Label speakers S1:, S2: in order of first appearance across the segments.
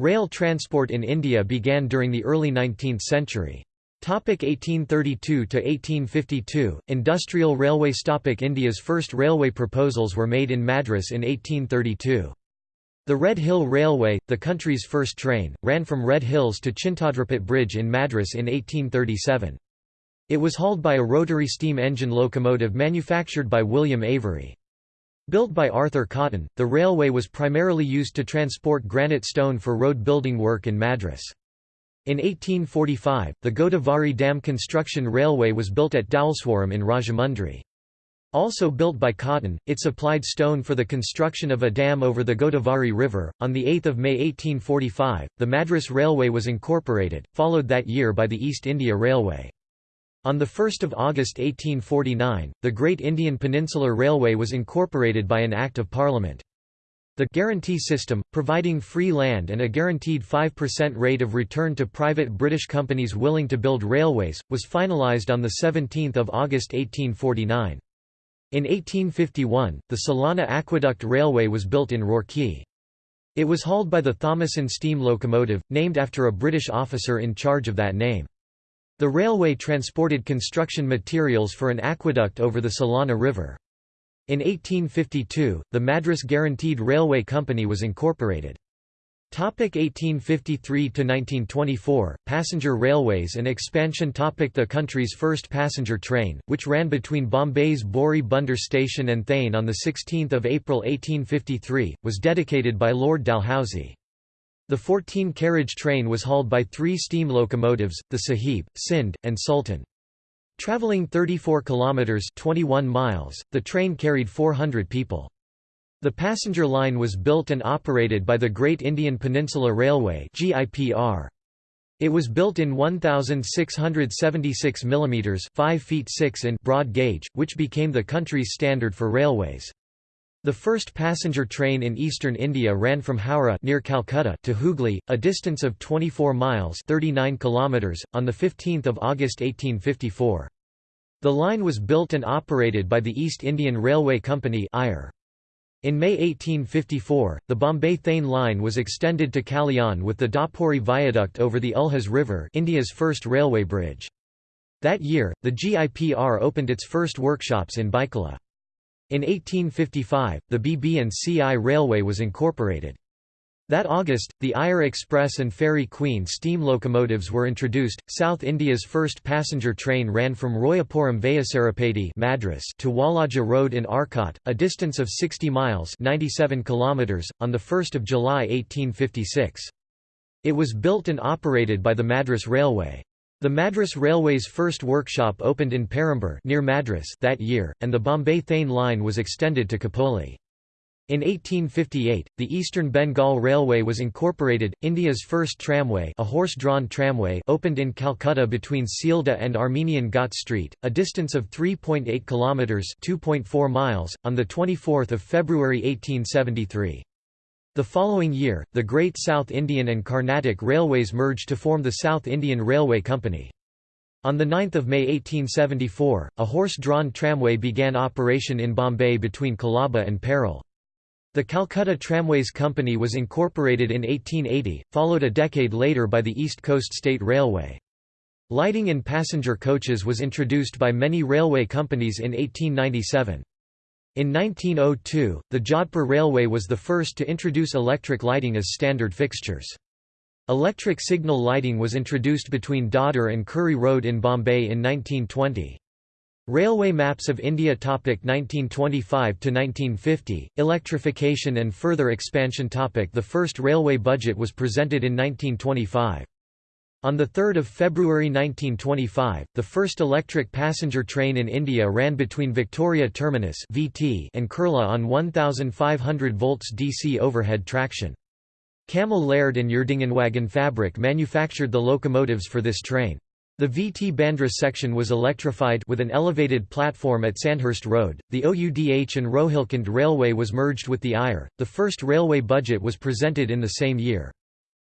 S1: Rail transport in India began during the early 19th century. 1832 to 1852 Industrial Railway Topic India's first railway proposals were made in Madras in 1832. The Red Hill Railway, the country's first train, ran from Red Hills to Chintadripet Bridge in Madras in 1837. It was hauled by a rotary steam engine locomotive manufactured by William Avery. Built by Arthur Cotton, the railway was primarily used to transport granite stone for road building work in Madras. In 1845, the Godavari Dam Construction Railway was built at Dowleswaram in Rajahmundry. Also built by Cotton, it supplied stone for the construction of a dam over the Godavari River. On 8 May 1845, the Madras Railway was incorporated, followed that year by the East India Railway. On 1 August 1849, the Great Indian Peninsular Railway was incorporated by an Act of Parliament. The guarantee system, providing free land and a guaranteed 5% rate of return to private British companies willing to build railways, was finalised on 17 August 1849. In 1851, the Solani Aqueduct Railway was built in Roorkee. It was hauled by the Thomason steam locomotive, named after a British officer in charge of that name. The railway transported construction materials for an aqueduct over the Solani River. In 1852, the Madras Guaranteed Railway Company was incorporated. 1853–1924, passenger railways and expansion topic The country's first passenger train, which ran between Bombay's Bori Bunder station and Thane on 16 April 1853, was dedicated by Lord Dalhousie. The 14-carriage train was hauled by three steam locomotives, the Sahib, Sindh, and Sultan. Traveling 34 kilometers 21 miles, the train carried 400 people. The passenger line was built and operated by the Great Indian Peninsula Railway (GIPR). It was built in 1676 mm 5 feet 6 in broad gauge, which became the country's standard for railways. The first passenger train in eastern India ran from Howrah near Calcutta to Hooghly, a distance of 24 miles 39 kilometers, on 15 August 1854. The line was built and operated by the East Indian Railway Company In May 1854, the Bombay-Thane line was extended to Kalyan with the Dapuri viaduct over the Ulhas River India's first railway bridge. That year, the GIPR opened its first workshops in Byculla. In 1855, the BB&CI Railway was incorporated. That August, the EIR Express and Fairy Queen steam locomotives were introduced. South India's first passenger train ran from Royapuram Vayasarapeti Madras to Walaja Road in Arcot, a distance of 60 miles 97 kilometers, on 1 July 1856. It was built and operated by the Madras Railway. The Madras Railway's first workshop opened in Perambur near Madras that year, and the Bombay-Thane line was extended to Khopoli. In 1858, the Eastern Bengal Railway was incorporated. India's first tramway, a horse-drawn tramway, opened in Calcutta between Sealdah and Armenian Ghat Street, a distance of 3.8 kilometers (2.4 miles) on the 24th of February 1873. The following year, the Great South Indian and Carnatic Railways merged to form the South Indian Railway Company. On 9 May 1874, a horse-drawn tramway began operation in Bombay between Colaba and Parel. The Calcutta Tramways Company was incorporated in 1880, followed a decade later by the East Coast State Railway. Lighting in passenger coaches was introduced by many railway companies in 1897. In 1902, the Jodhpur Railway was the first to introduce electric lighting as standard fixtures. Electric signal lighting was introduced between Dadar and Currey Road in Bombay in 1920. Railway Maps of India topic 1925 to 1950 Electrification and further expansion topic The first railway budget was presented in 1925. On 3 February 1925, the first electric passenger train in India ran between Victoria Terminus and Kurla on 1500 volts DC overhead traction. Cammell Laird and Erdingenwagen Fabric manufactured the locomotives for this train. The VT Bandra section was electrified with an elevated platform at Sandhurst Road. The OUDH and Rohilkhand Railway was merged with the EIR. The first railway budget was presented in the same year.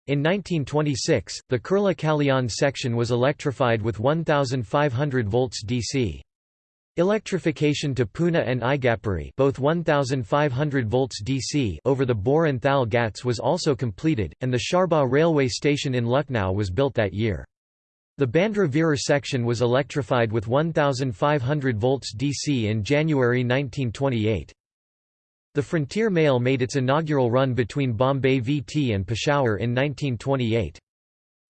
S1: In 1926, the Kurla Kalyan section was electrified with 1,500 volts DC. Electrification to Pune and Igatpuri both 1500 volts DC over the Bhor and Thal Ghats was also completed, and the Charbagh railway station in Lucknow was built that year. The Bandra Virar section was electrified with 1500 volts DC in January 1928. The Frontier Mail made its inaugural run between Bombay VT and Peshawar in 1928.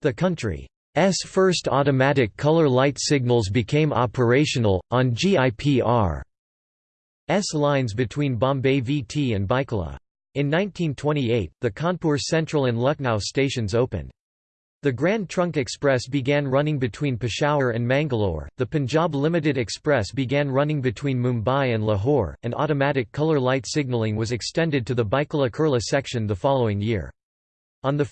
S1: The country's first automatic color light signals became operational, on GIPR S lines between Bombay VT and Byculla. In 1928, the Kanpur Central and Lucknow stations opened. The Grand Trunk Express began running between Peshawar and Mangalore, the Punjab Limited Express began running between Mumbai and Lahore, and automatic colour light signalling was extended to the Byculla Kurla section the following year. On 1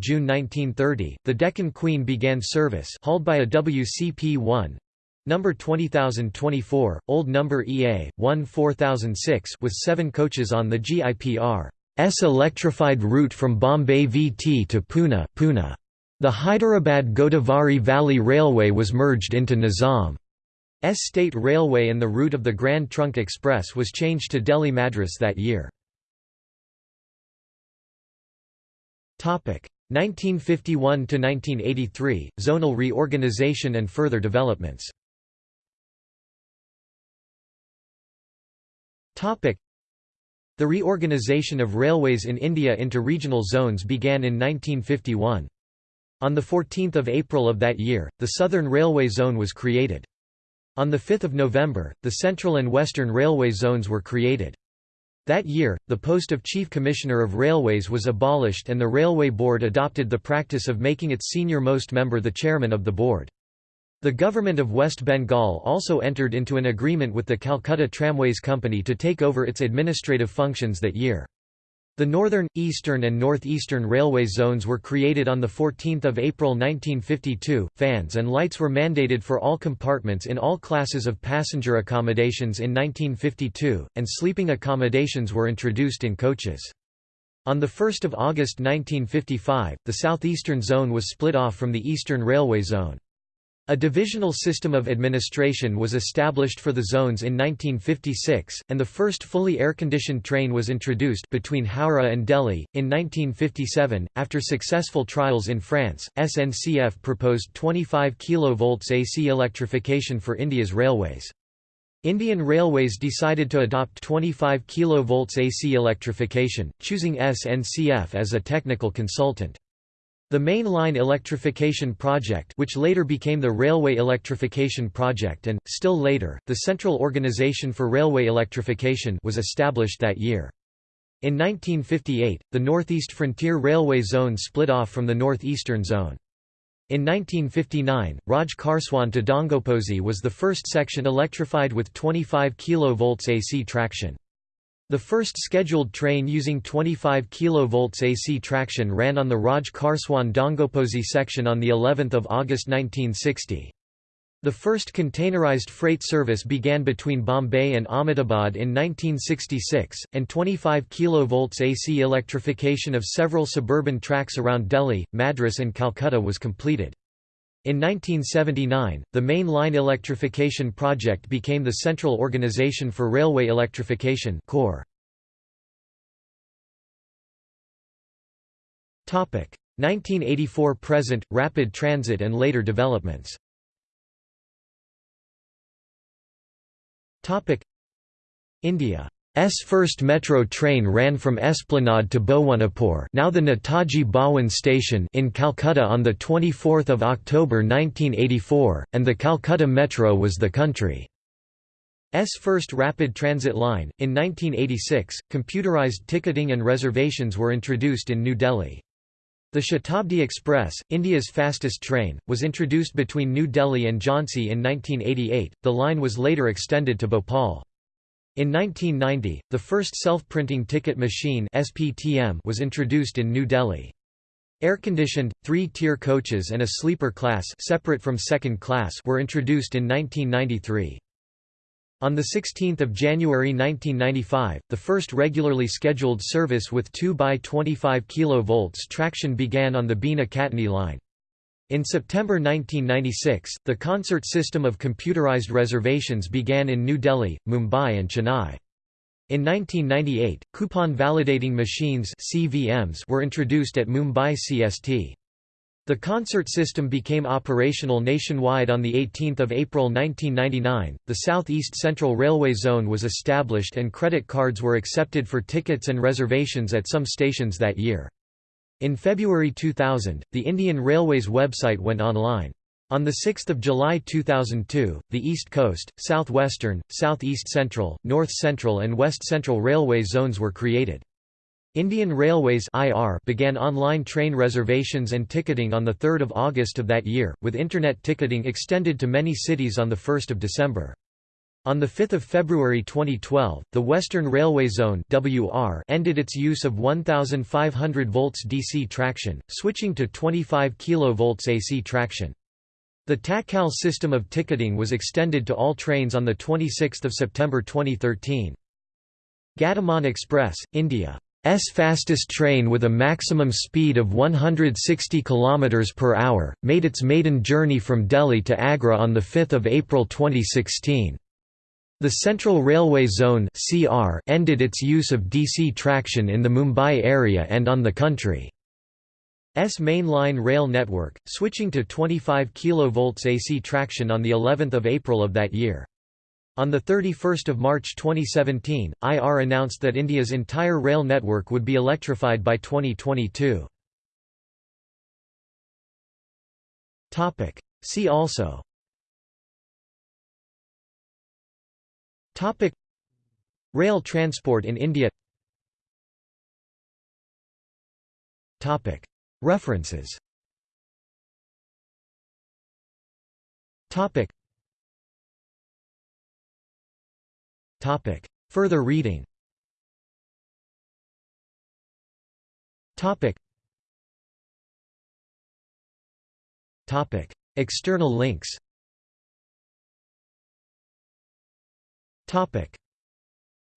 S1: June 1930, the Deccan Queen began service hauled by a WCP-1 number 20024, old number EA, 1 4006 with seven coaches on the GIPR S electrified route from Bombay VT to Pune, Pune. The Hyderabad-Godavari Valley Railway was merged into Nizam. S State Railway and the route of the Grand Trunk Express was changed to Delhi Madras that year. 1951 to 1983 zonal reorganization and further developments topic the reorganization of railways in India into regional zones began in 1951 on 14 April of that year, the Southern Railway Zone was created. On 5 November, the Central and Western Railway Zones were created. That year, the post of Chief Commissioner of Railways was abolished and the Railway Board adopted the practice of making its senior-most member the chairman of the board. The government of West Bengal also entered into an agreement with the Calcutta Tramways Company to take over its administrative functions that year. The Northern, Eastern and Northeastern Railway zones were created on 14 April 1952. Fans and lights were mandated for all compartments in all classes of passenger accommodations in 1952, and sleeping accommodations were introduced in coaches. On 1 August 1955, the southeastern zone was split off from the Eastern Railway Zone. A divisional system of administration was established for the zones in 1956, and the first fully air-conditioned train was introduced between Howrah and Delhi. In 1957, after successful trials in France, SNCF proposed 25 kV AC electrification for India's railways. Indian Railways decided to adopt 25 kV AC electrification, choosing SNCF as a technical consultant. The Main Line Electrification Project which later became the Railway Electrification Project and, still later, the Central Organisation for Railway Electrification was established that year. In 1958, the Northeast Frontier Railway Zone split off from the Northeastern Zone. In 1959, Raj Kharswan to Dongoposi was the first section electrified with 25 kV AC traction. The first scheduled train using 25 kV AC traction ran on the Raj Kharswan Dongoposi section on the 11th of August 1960. The first containerized freight service began between Bombay and Ahmedabad in 1966, and 25 kV AC electrification of several suburban tracks around Delhi, Madras and Calcutta was completed. In 1979, the Main Line Electrification Project became the Central Organization for Railway Electrification CORE. 1984 present, rapid transit and later developments India S first metro train ran from Esplanade to Bhawanipur now the Netaji Bhawan station in Calcutta on 24 October 1984, and the Calcutta Metro was the country's first rapid transit line. In 1986, computerized ticketing and reservations were introduced in New Delhi. The Shatabdi Express, India's fastest train, was introduced between New Delhi and Jhansi in 1988. The line was later extended to Bhopal. In 1990, the first self-printing ticket machine SPTM was introduced in New Delhi. Air-conditioned, three-tier coaches and a sleeper class separate from second class were introduced in 1993. On 16 January 1995, the first regularly scheduled service with 2 by 25 kV traction began on the Bina Katni line. In September 1996, the concert system of computerized reservations began in New Delhi, Mumbai and Chennai. In 1998, coupon validating machines CVMs were introduced at Mumbai CST. The concert system became operational nationwide on 18 April 1999. The South East Central Railway Zone was established and credit cards were accepted for tickets and reservations at some stations that year. In February 2000, the Indian Railways website went online. On 6 July 2002, the East Coast, Southwestern, Southeast Central, North Central and West Central Railway zones were created. Indian Railways IR began online train reservations and ticketing on 3 August of that year, with Internet ticketing extended to many cities on 1 December. On 5 February 2012, the Western Railway Zone WR ended its use of 1,500 volts DC traction, switching to 25 kV AC traction. The Tatkal system of ticketing was extended to all trains on 26 September 2013. Gatiman Express, India's fastest train with a maximum speed of 160 km per hour, made its maiden journey from Delhi to Agra on 5 April 2016. The Central Railway Zone ended its use of DC traction in the Mumbai area and on the country. S mainline rail network, switching to 25 kV AC traction on the 11th of April of that year. On 31 March 2017, IR announced that India's entire rail network would be electrified by 2022. See also Rail transport in India. Topic. References. Topic. Topic. Further reading. Topic. Topic. External links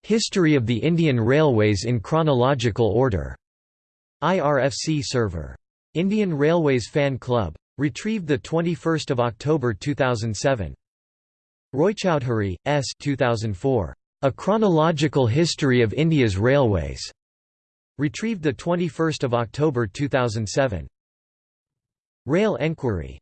S1: History of the Indian Railways in chronological order IRFC server. Indian Railways Fan Club. Retrieved 21 October 2007. Roychowdhury, S. 2004. A Chronological History of India's Railways. Retrieved 21 October 2007. Rail Enquiry.